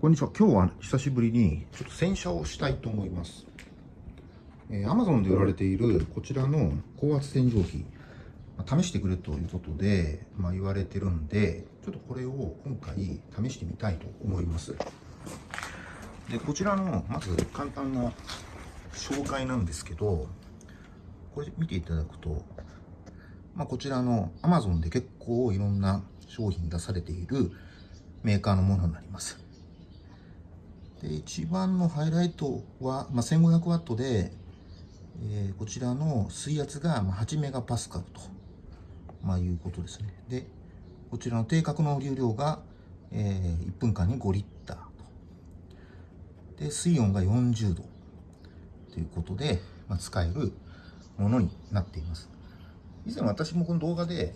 こんにちは。今日は久しぶりにちょっと洗車をしたいと思います。えー、Amazon で売られているこちらの高圧洗浄機、まあ、試してくれということで、まあ、言われてるんで、ちょっとこれを今回試してみたいと思います。で、こちらのまず簡単な紹介なんですけど、これ見ていただくと、まあ、こちらの Amazon で結構いろんな商品出されているメーカーのものになります。で一番のハイライトは、まあ、1500W で、えー、こちらの水圧が8メガパスカルと、まあ、いうことですね。で、こちらの定格の流量が、えー、1分間に5リッターと。で、水温が40度ということで、まあ、使えるものになっています。以前私もこの動画で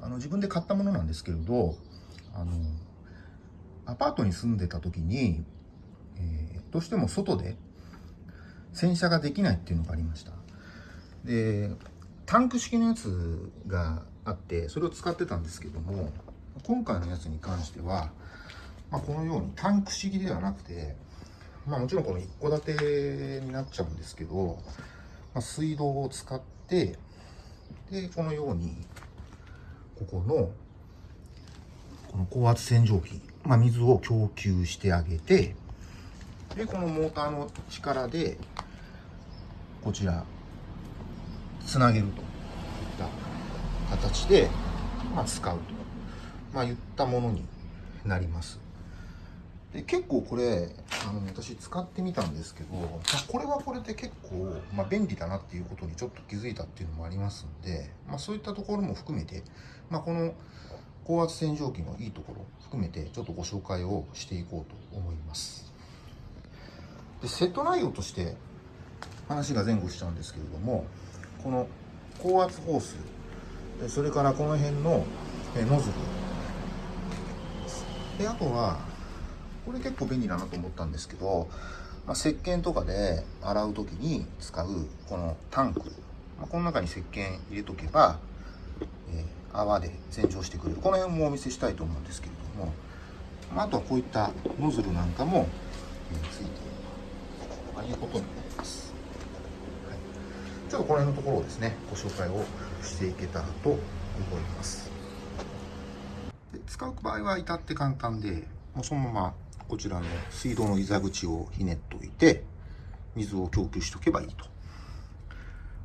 あの自分で買ったものなんですけれど、あの、アパートに住んでた時に、えー、どうしても外で洗車ができないっていうのがありました。で、タンク式のやつがあって、それを使ってたんですけども、今回のやつに関しては、まあ、このようにタンク式ではなくて、まあもちろんこの一戸建てになっちゃうんですけど、まあ、水道を使って、で、このように、ここの、この高圧洗浄機、まあ、水を供給してあげて、で、このモーターの力で、こちら、つなげるといった形で、まあ、使うと、まあ、言ったものになります。で結構これあの私使ってみたんですけど、まあ、これはこれで結構、まあ、便利だなっていうことにちょっと気づいたっていうのもありますんで、まあ、そういったところも含めて、まあ、この高圧洗浄機のいいところ含めてちょっとご紹介をしていこうと思いますでセット内容として話が前後しちゃうんですけれどもこの高圧ホースそれからこの辺のノズル。であとはこれ結構便利だなと思ったんですけど、まあ、石鹸とかで洗う時に使うこのタンク、まあ、この中に石鹸入れとけば、えー、泡で洗浄してくれる。この辺もお見せしたいと思うんですけれども、まあ、あとはこういったノズルなんかも、えー、ついている。ということになります、はい、ちょっとこの辺のところをですねご紹介をしていけたらと思いますで使う場合は至って簡単でもうそのままこちらの水道の膝口をひねっておいて、水を供給しておけばいいと。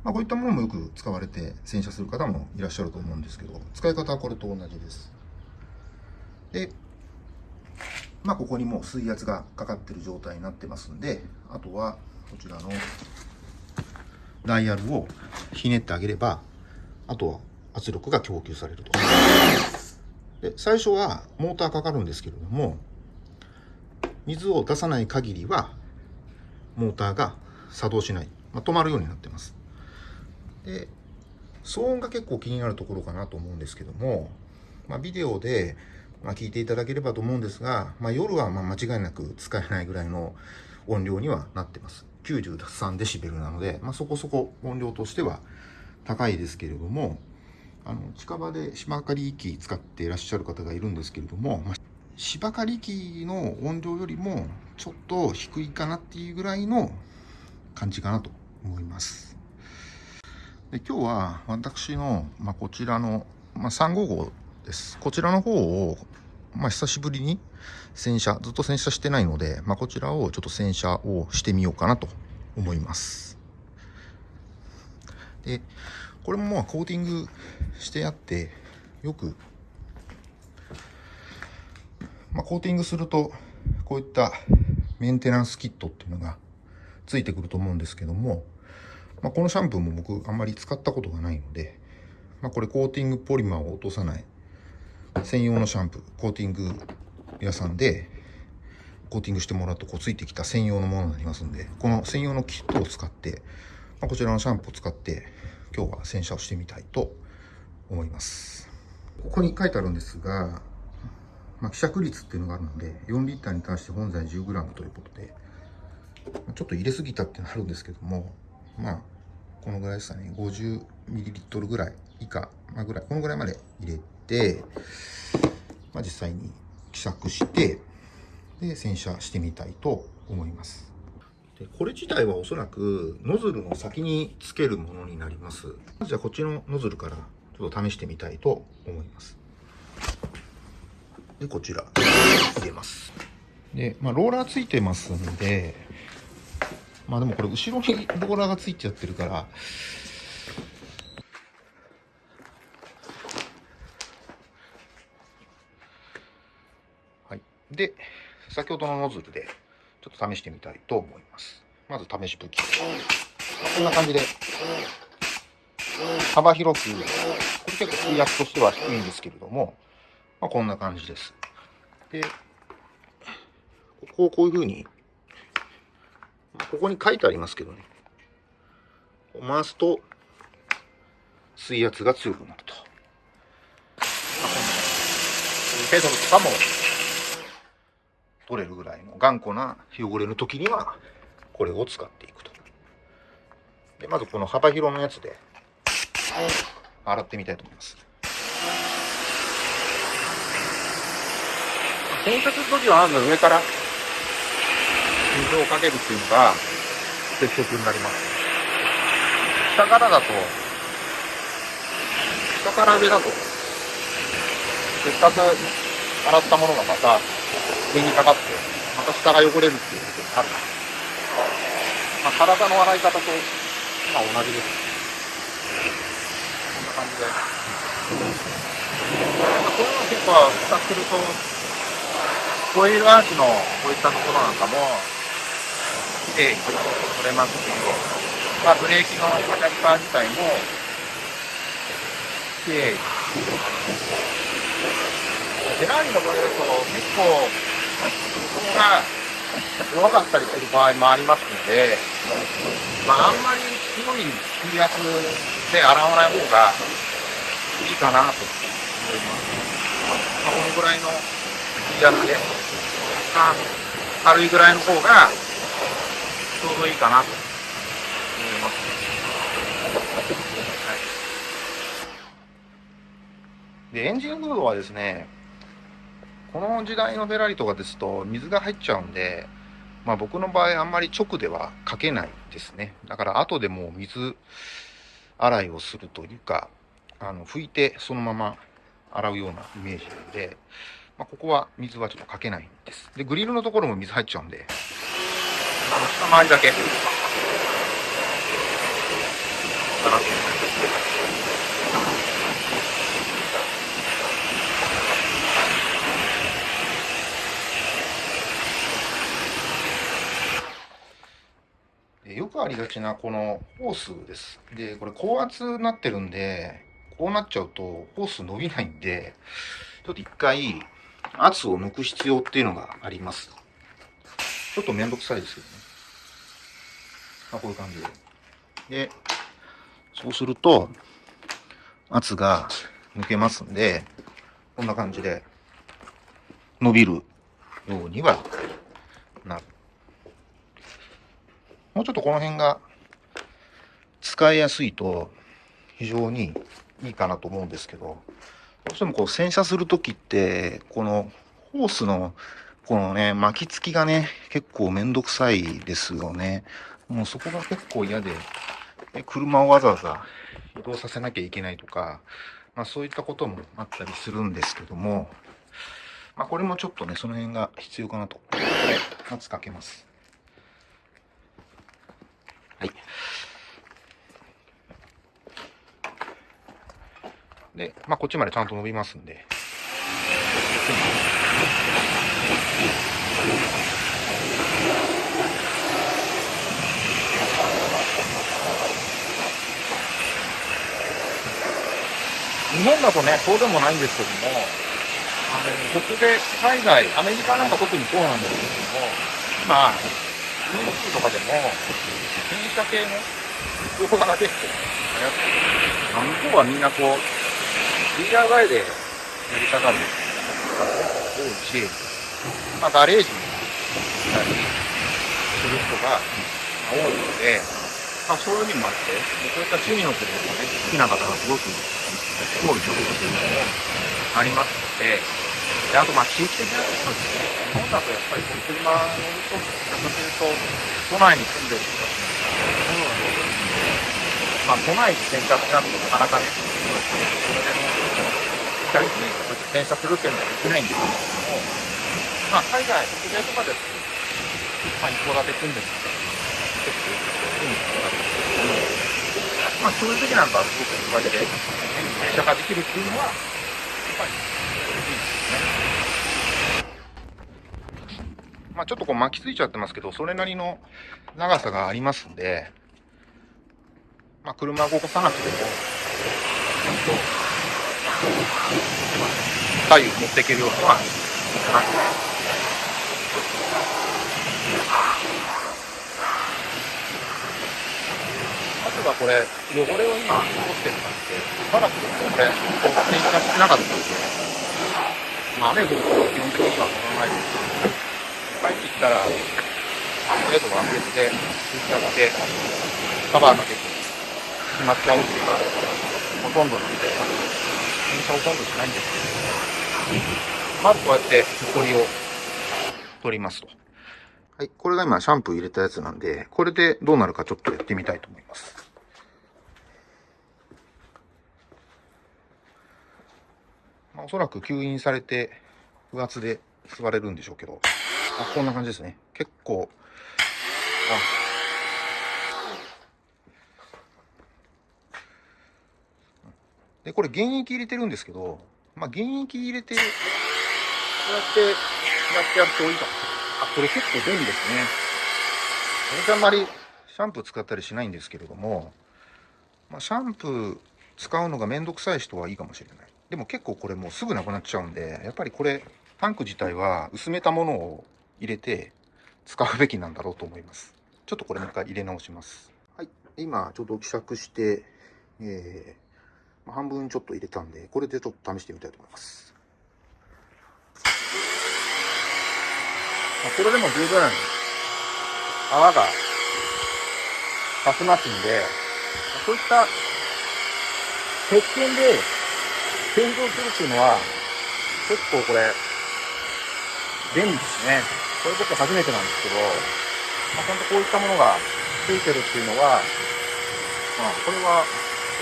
まあ、こういったものもよく使われて洗車する方もいらっしゃると思うんですけど、使い方はこれと同じです。で、まあ、ここにもう水圧がかかってる状態になってますんで、あとはこちらのダイヤルをひねってあげれば、あとは圧力が供給されると。で、最初はモーターかかるんですけれども、水を出さない限りはモーターが作動しない、まあ、止まるようになってますで騒音が結構気になるところかなと思うんですけども、まあ、ビデオで、まあ、聞いていただければと思うんですが、まあ、夜はま間違いなく使えないぐらいの音量にはなってます93デシベルなので、まあ、そこそこ音量としては高いですけれどもあの近場で芝刈り機使っていらっしゃる方がいるんですけれども、まあ芝刈り機の音量よりもちょっと低いかなっていうぐらいの感じかなと思います。で今日は私の、まあ、こちらの、まあ、355です。こちらの方を、まあ、久しぶりに洗車、ずっと洗車してないので、まあ、こちらをちょっと洗車をしてみようかなと思います。で、これもまあコーティングしてあって、よくまあ、コーティングするとこういったメンテナンスキットっていうのがついてくると思うんですけども、まあ、このシャンプーも僕あんまり使ったことがないので、まあ、これコーティングポリマーを落とさない専用のシャンプーコーティング屋さんでコーティングしてもらうとこうついてきた専用のものになりますんでこの専用のキットを使って、まあ、こちらのシャンプーを使って今日は洗車をしてみたいと思います。ここに書いてあるんですがまあ、希釈率っていうのがあるので、4リッターに対して本材 10g ということで、ちょっと入れすぎたってなるんですけども、まあ、このぐらいですかね、50ml ぐらい以下、まあ、ぐらい、このぐらいまで入れて、まあ、実際に希釈して、で洗車してみたいと思います。でこれ自体はおそらくノズルの先につけるものになります。じゃあこっちのノズルからちょっと試してみたいと思います。でこちら入れます。で、まあ、ローラーついてますんでまあでもこれ後ろにローラーがついちゃってるからはいで先ほどのノズルでちょっと試してみたいと思います。まず試し吹きこんな感じで。幅広くこれ結構水圧としては低いんですけれども、まあ、こんな感じです。でここをこういうふうにここに書いてありますけどね。回すと水圧が強くなると、まあ、こんなペドルとかも取れるぐらいの頑固な汚れの時にはこれを使っていくと。でまずこの幅広のやつで洗ってみたいと思います。洗濯する時はまず上から水をかけるっていうのが鉄則になります。下からだと下から上だとせっかく洗ったものがまた上にかかってまた下が汚れるっていうことになる。まあ、体の洗い方と、まあ、同じです。こんな感じで。こういうの結構使ってるとホイールアーチのこういったところなんかもきれいに取れますけど、まあ、ブレーキのキャリパー自体もきれいにフェラーリの場合だと結構が弱かったりする場合もありますので、まあ、あんまり強い水圧で洗わない方がいいかなと思います。まあ、このぐらいの水圧で、まあ、軽いぐらいの方がちょうどいいかなと思います。はい、で、エンジンフードはですね、この時代のフェラリとかですと水が入っちゃうんで、まあ、僕の場合あんまり直ではかけないですね。だから後でもう水洗いをするというかあの拭いてそのまま洗うようなイメージなので、まあ、ここは水はちょっとかけないんです。でグリルのところも水入っちゃうんで。下回りだけ。洗ってよありがちなこのホースです。で、これ高圧になってるんで、こうなっちゃうとホース伸びないんで、ちょっと一回圧を抜く必要っていうのがあります。ちょっとめんどくさいですけどね。まあ、こういう感じで。で、そうすると圧が抜けますんで、こんな感じで伸びるようにはなる。もうちょっとこの辺が使いやすいと非常にいいかなと思うんですけど、どうしてもこう洗車する時って、このホースのこのね、巻きつきがね、結構めんどくさいですよね。もうそこが結構嫌で、車をわざわざ移動させなきゃいけないとか、まあそういったこともあったりするんですけども、まあこれもちょっとね、その辺が必要かなと。これ、まずかけます。はい。で、まあ、こっちまでちゃんと伸びますんで。日本だとね、そうでもないんですけども、あの、ここで海外、アメリカなんか特にそうなんですけども、今、YouTube とかでも、洗車系の動画が結構流行って向こうはみんなこう、DIY でやりたがる方が多いし、まあ、ガレージに来たりする人が多いので、まあ、そういう意味もあって、そういった趣味の車がね、好きな方がすごく多いところというのもありますので、で、あと、まあ、地域的なところですね。日本だとやっぱりこの車乗ると、どちらかというと、都内に住んでる人たちまあ、都内に洗車しなくてもなかなかね、それでも、チャリティー洗車するっていうのはできないんですけども、まあ、海外、北米とかですと、まあ、一戸建て住んでる人結構いいんですけども、まあ、そういう時なんかはすごくおかげで、洗車ができるっていうのは、やっぱり、いいです。まあちょっとこう巻きついちゃってますけど、それなりの長さがありますんで、まあ車動かさなくても、ちゃんと、左右持っていけるようには、あとはこれ、汚れを今、取ってる感じで、しばらくこれ、こう、洗車してなかったんで、まあ、雨降ると基本的には乗らないですけど、帰ってきたら、とりあえずは別で、拭いちゃって、カバーかけて、しまっちゃうっていうか、ほとんどなんで、洗車ほとんどしないんですけど、まずこうやって、ホコリを取りますと。はい。これが今シャンプー入れたやつなんで、これでどうなるかちょっとやってみたいと思います。まあ、おそらく吸引されて、不圧で吸われるんでしょうけど、あ、こんな感じですね。結構、あ。で、これ原液入れてるんですけど、まあ、原液入れて、こうやってやってやるといいかもしれない。あ、これ結構便利ですね。私あんまりシャンプー使ったりしないんですけれども、まあ、シャンプー使うのがめんどくさい人はいいかもしれない。でも結構これもうすぐなくなっちゃうんで、やっぱりこれ、タンク自体は薄めたものを入れて使うべきなんだろうと思います。ちょっとこれもう一回入れ直します。はい。今ちょっと希釈して、えー、まあ半分ちょっと入れたんで、これでちょっと試してみたいと思います。まあ、これでも十分泡が立ちますんで、そういった鉄拳で洗浄するっていうのは結構これ便利ですね。これ僕初めてなんですけど、まあ、ちゃんとこういったものがついてるっていうのは、まあこれは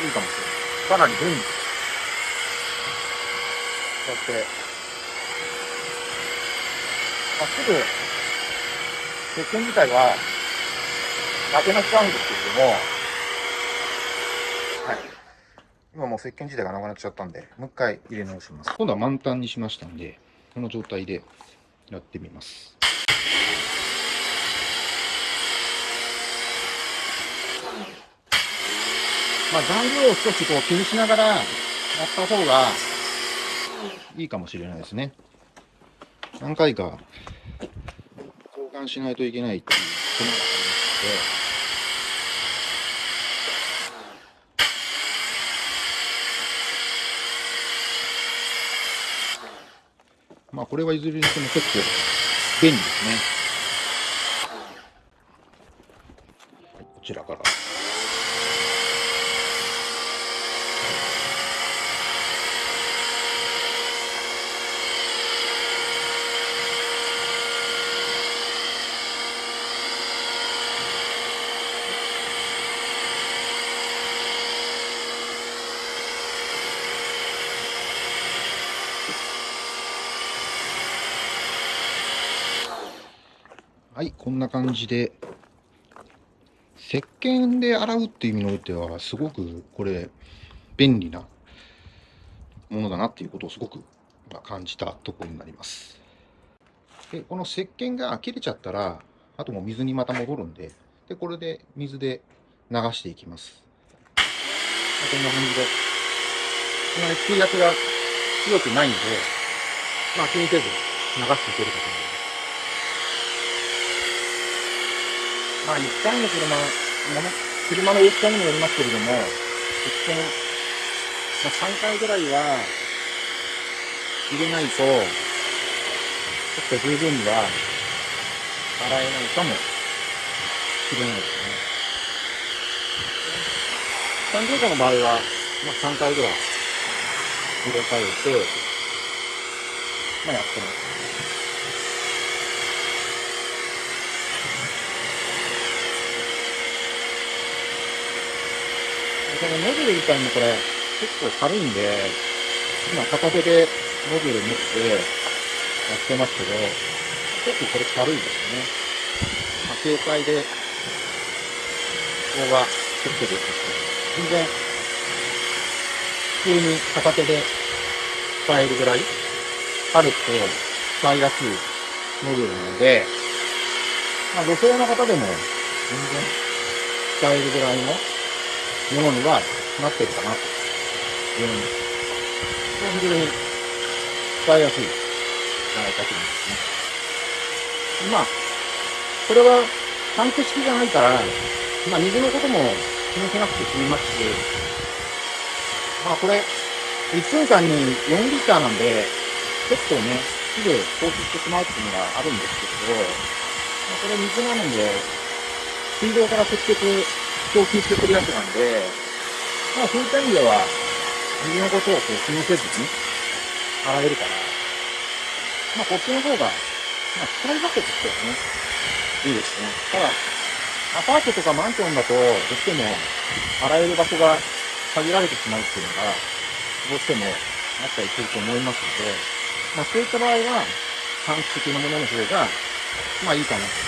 いいかもしれない。かなり便利です。こうやってまあ、すぐ、鉄拳自体は、なくなっちゃうんですけれども、はい。今もう石鹸自体がなくなっちゃったんで、もう一回入れ直します。今度は満タンにしましたんで、この状態でやってみます。まあ、残量を少しこう気にしながらやった方が、いいかもしれないですね。何回か交換しないといけないっていう手間がありますのまあこれはいずれにしても結構便利ですね。こんな感じで、石鹸で洗うっていう意味においては、すごくこれ、便利なものだなっていうことをすごく感じたところになります。で、この石鹸が切れちゃったら、あともう水にまた戻るんで、で、これで水で流していきます。こんな感じで、そんなに水圧が強くないんで、まあ気にせず流していけるかと思います。まあ、一回の車、もの車の大きさにもよりますけれども、鉄拳、まあ、3回ぐらいは入れないと、ちょっと十分には洗えないかもしれないですね。三乗車の場合は、まあ、3回ぐらい入れ替えて、まあ、やってます。このノズル自体もこれ結構軽いんで、今片手でノズル持ってやってますけど、結構これ軽いですね。まあ、軽快で、動画作ってるんですけど、全然、普通に片手で使えるぐらい、軽くて使いやすいノズルなので、まあ、女性の方でも全然使えるぐらいのものにはなってるかなというふうに、非常に使いやすいんじゃないかと思いますね。まあ、これはタンク式じゃないから、まあ水のことも気にしなくて済みますし、まあこれ、1分間に4リッターなんで、結構ね、すぐ放出してしまうっていうのがあるんですけど、まあこれ水なので、水道から直接供給してくるやつなんで、まあそういった意味では、水のことをこう気にせずに洗えるから、まあこっちの方が、まあ使い分けとしてはね、いいですね。ただ、アパートとかマンションだと、どうしても洗える場所が限られてしまうっていうのが、どうしてもあったりすると思いますので、まあそういった場合は、短期的なものの方が、まあいいかなと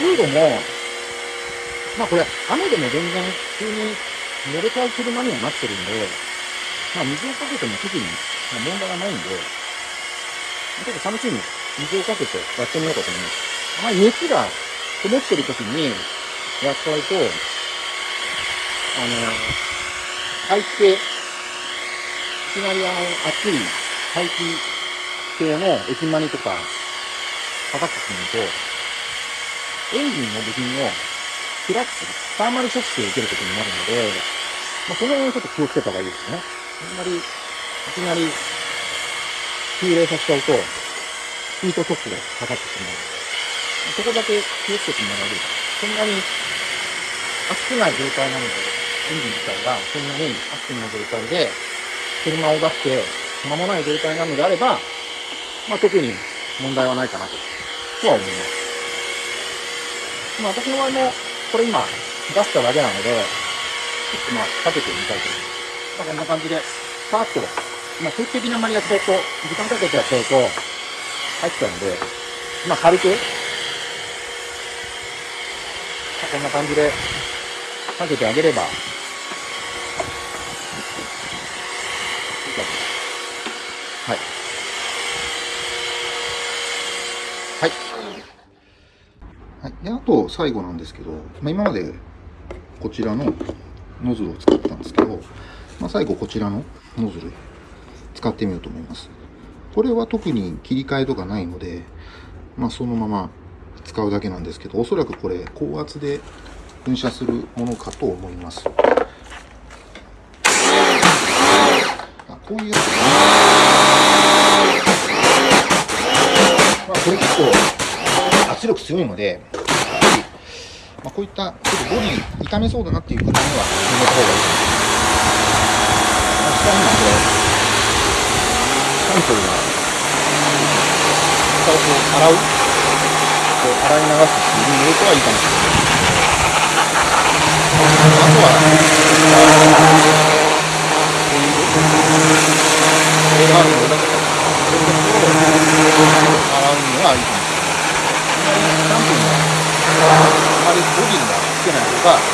フードも、まあこれ、雨でも全然普通に濡れちゃう車にはなってるんで、まあ水をかけても特に問題はないんで、ちょっと試しに水をかけてやってみようかと思います。あまり熱がこもってる時にやっちゃうと、あの、排気系、いきなりあの、熱い排気系の駅マニとかかかってくると、エンジンの部品を開くと、サーマルショックを受けることになるので、まあ、その辺をちょっと気をつけた方がいいですね。あんまり、いきなり、急冷させちゃうと、ヒートショックがかかってしまうので、そこだけ気をつけてもらえると。そんなに熱くない状態なので、エンジン自体がそんなに熱くない状態で、車を出して間もない状態なのであれば、まあ、特に問題はないかなと、とは思います。まあ、私の場合も、これ今、出しただけなので、ちょっとまあ、かけてみたいと思います。まあ、こんな感じで、さーっと、まあ、定期的にあんまりやっちゃうと、時間かけてやっちゃうと、入っちゃうんで、まあ、軽く、まあこんな感じで、かけてあげれば、はい。はい。であと最後なんですけど、まあ、今までこちらのノズルを使ったんですけど、まあ、最後こちらのノズル使ってみようと思います。これは特に切り替えとかないので、まあ、そのまま使うだけなんですけどおそらくこれ高圧で噴射するものかと思います。あこういうやつ。まあこれ結構圧力強いので、こういったちょっとボディ痛めそうだなっていう方にはやめた方がいい。です。まあ、下にはこれ、サンプルが、下をこう洗う、こう洗い流すっていう入れてはいいかもしれない。あとは、こういう、これがあるのだとか、そういうところを洗うにはいいかもしれない。あまりキャンプには、あまりボディにはつけない方が、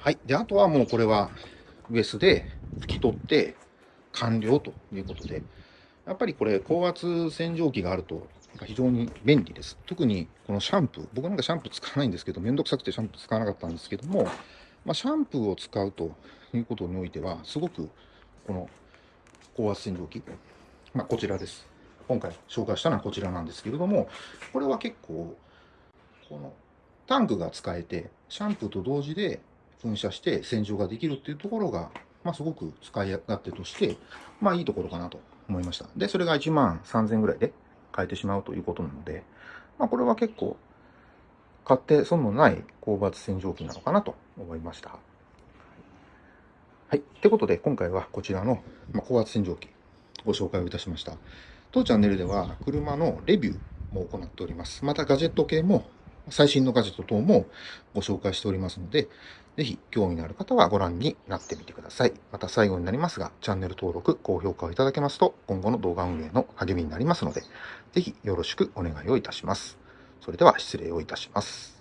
はい。で、あとはもうこれは、ウエスで拭き取って完了ということで、やっぱりこれ、高圧洗浄機があると、非常に便利です。特にこのシャンプー、僕なんかシャンプー使わないんですけど、めんどくさくてシャンプー使わなかったんですけども、まあ、シャンプーを使うということにおいては、すごくこの高圧洗浄機、まあ、こちらです。今回紹介したのはこちらなんですけれども、これは結構、このタンクが使えて、シャンプーと同時で噴射して洗浄ができるっていうところが、まあ、すごく使い勝手として、まあいいところかなと思いました。で、それが1万3000ぐらいで変えてしまうということなので、まあこれは結構、買って損のない高圧洗浄機なのかなと思いました。はい。ってことで、今回はこちらの、高圧洗浄機、ご紹介をいたしました。当チャンネルでは、車のレビューも行っております。また、ガジェット系も、最新のガジェット等もご紹介しておりますので、ぜひ興味のある方はご覧になってみてください。また最後になりますが、チャンネル登録、高評価をいただけますと、今後の動画運営の励みになりますので、ぜひよろしくお願いをいたします。それでは失礼をいたします。